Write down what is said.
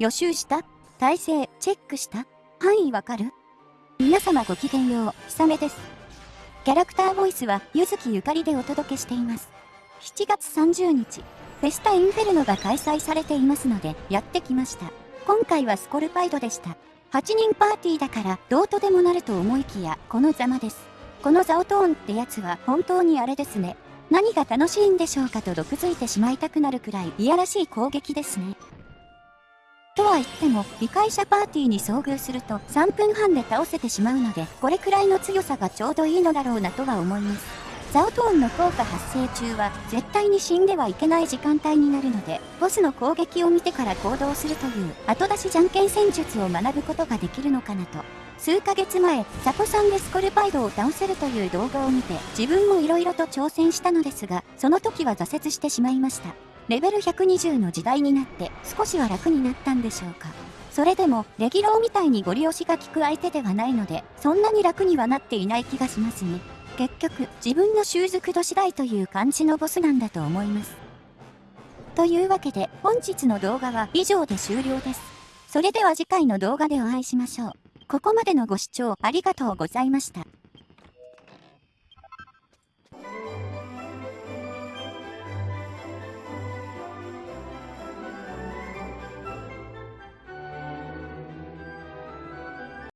予習した？体勢、チェックした？範囲わかる？皆様ごきげんよう、ひさめです。キャラクターボイスは、ゆずきゆかりでお届けしています。7月30日、フェスタインフェルノが開催されていますので、やってきました。今回はスコルパイドでした。8人パーティーだから、どうとでもなると思いきや、このざまです。このザオトーンってやつは本当にあれですね。何が楽しいんでしょうかと毒づいてしまいたくなるくらいいやらしい攻撃ですね。とは言っても、理解者パーティーに遭遇すると3分半で倒せてしまうので、これくらいの強さがちょうどいいのだろうなとは思います。ザオトーンの効果発生中は絶対に死んではいけない時間帯になるので、ボスの攻撃を見てから行動するという後出しじゃんけん戦術を学ぶことができるのかなと。数ヶ月前、ザコさんでスコルパイドを倒せるという動画を見て、自分も色々と挑戦したのですが、その時は挫折してしまいました。レベル120の時代になって少しは楽になったんでしょうか。それでも、レギローみたいにゴリ押しが効く相手ではないので、そんなに楽にはなっていない気がしますね。結局、自分の習熟度次第という感じのボスなんだと思います。というわけで、本日の動画は以上で終了です。それでは次回の動画でお会いしましょう。ここまでのご視聴ありがとうございました。